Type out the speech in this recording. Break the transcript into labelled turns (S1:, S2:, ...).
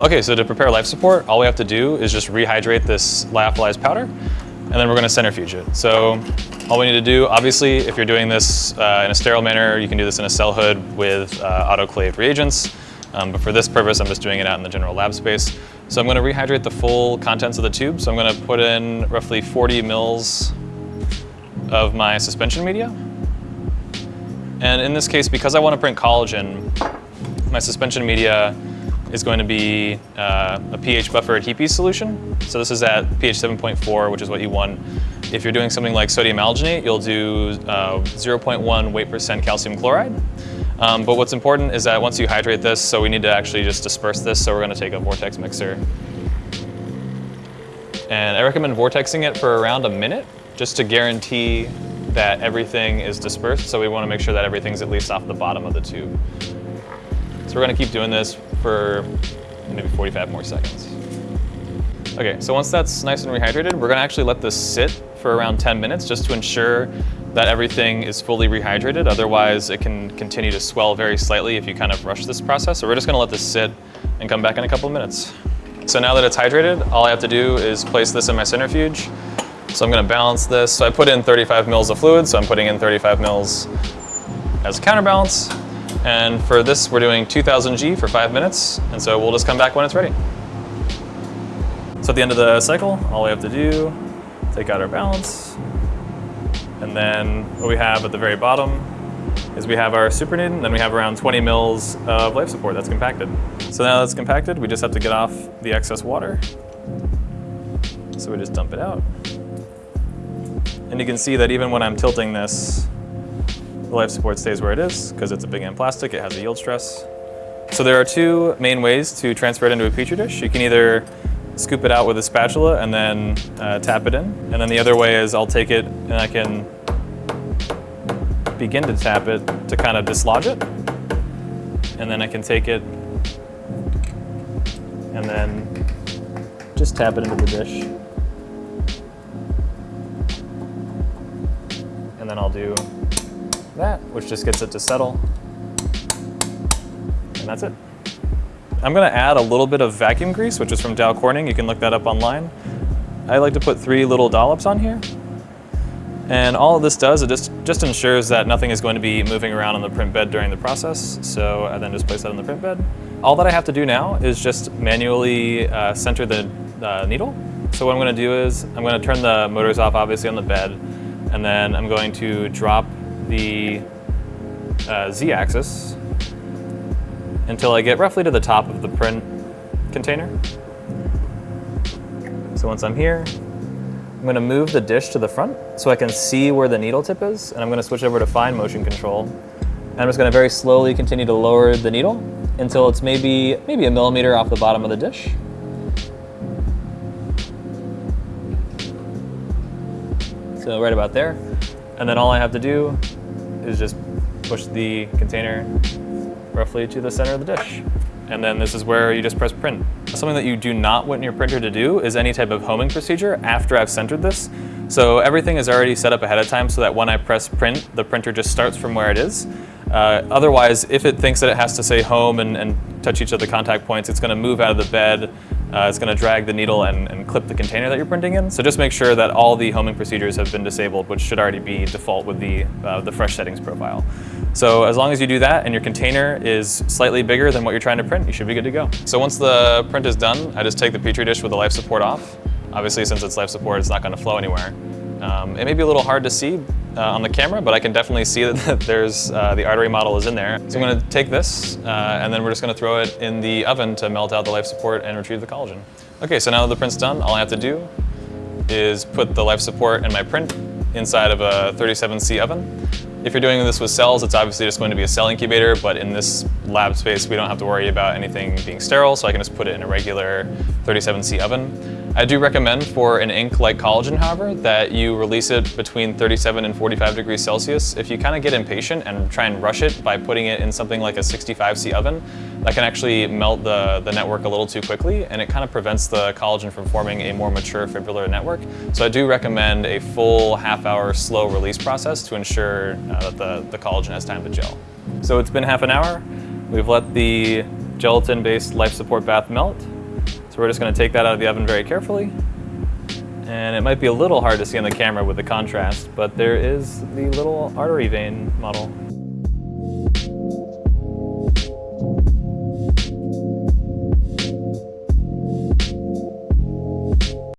S1: Okay, so to prepare life support, all we have to do is just rehydrate this lyophilized powder, and then we're gonna centrifuge it. So all we need to do, obviously, if you're doing this uh, in a sterile manner, you can do this in a cell hood with uh, autoclave reagents. Um, but for this purpose, I'm just doing it out in the general lab space. So I'm gonna rehydrate the full contents of the tube. So I'm gonna put in roughly 40 mils of my suspension media. And in this case, because I wanna print collagen, my suspension media is going to be uh, a pH buffered HEPES solution. So this is at pH 7.4, which is what you want. If you're doing something like sodium alginate, you'll do uh, 0.1 weight percent calcium chloride. Um, but what's important is that once you hydrate this, so we need to actually just disperse this, so we're gonna take a vortex mixer. And I recommend vortexing it for around a minute, just to guarantee that everything is dispersed. So we wanna make sure that everything's at least off the bottom of the tube. So we're gonna keep doing this for maybe 45 more seconds. Okay, so once that's nice and rehydrated, we're gonna actually let this sit for around 10 minutes just to ensure that everything is fully rehydrated. Otherwise, it can continue to swell very slightly if you kind of rush this process. So we're just gonna let this sit and come back in a couple of minutes. So now that it's hydrated, all I have to do is place this in my centrifuge. So I'm gonna balance this. So I put in 35 mils of fluid, so I'm putting in 35 mils as a counterbalance. And for this, we're doing 2000 G for five minutes. And so we'll just come back when it's ready. So at the end of the cycle, all we have to do, take out our balance. And then what we have at the very bottom is we have our supernatant, and then we have around 20 mils of life support that's compacted. So now that's compacted, we just have to get off the excess water. So we just dump it out. And you can see that even when I'm tilting this, the life support stays where it is because it's a Bingham plastic, it has a yield stress. So there are two main ways to transfer it into a Petri dish. You can either scoop it out with a spatula and then uh, tap it in. And then the other way is I'll take it and I can begin to tap it to kind of dislodge it. And then I can take it and then just tap it into the dish. And then I'll do that, which just gets it to settle. And that's it. I'm gonna add a little bit of vacuum grease, which is from Dow Corning. You can look that up online. I like to put three little dollops on here. And all this does, it just, just ensures that nothing is going to be moving around on the print bed during the process. So I then just place that on the print bed. All that I have to do now is just manually uh, center the uh, needle. So what I'm gonna do is, I'm gonna turn the motors off obviously on the bed, and then I'm going to drop the uh, z-axis until I get roughly to the top of the print container. So once I'm here, I'm gonna move the dish to the front so I can see where the needle tip is, and I'm gonna switch over to fine motion control. And I'm just gonna very slowly continue to lower the needle until it's maybe, maybe a millimeter off the bottom of the dish. So right about there. And then all I have to do is just push the container roughly to the center of the dish. And then this is where you just press print. Something that you do not want your printer to do is any type of homing procedure after I've centered this. So everything is already set up ahead of time so that when I press print, the printer just starts from where it is. Uh, otherwise, if it thinks that it has to say home and, and touch each of the contact points, it's gonna move out of the bed, uh, it's gonna drag the needle and, and, clip the container that you're printing in. So just make sure that all the homing procedures have been disabled, which should already be default with the, uh, the fresh settings profile. So as long as you do that and your container is slightly bigger than what you're trying to print, you should be good to go. So once the print is done, I just take the Petri dish with the life support off. Obviously, since it's life support, it's not gonna flow anywhere. Um, it may be a little hard to see uh, on the camera, but I can definitely see that there's uh, the artery model is in there. So I'm gonna take this, uh, and then we're just gonna throw it in the oven to melt out the life support and retrieve the collagen. Okay, so now that the print's done, all I have to do is put the life support and my print inside of a 37C oven. If you're doing this with cells, it's obviously just going to be a cell incubator, but in this lab space, we don't have to worry about anything being sterile, so I can just put it in a regular 37C oven. I do recommend for an ink like collagen, however, that you release it between 37 and 45 degrees Celsius. If you kind of get impatient and try and rush it by putting it in something like a 65C oven, that can actually melt the, the network a little too quickly and it kind of prevents the collagen from forming a more mature fibrillar network. So I do recommend a full half hour slow release process to ensure uh, that the, the collagen has time to gel. So it's been half an hour. We've let the gelatin-based life support bath melt. So we're just gonna take that out of the oven very carefully. And it might be a little hard to see on the camera with the contrast, but there is the little artery vein model.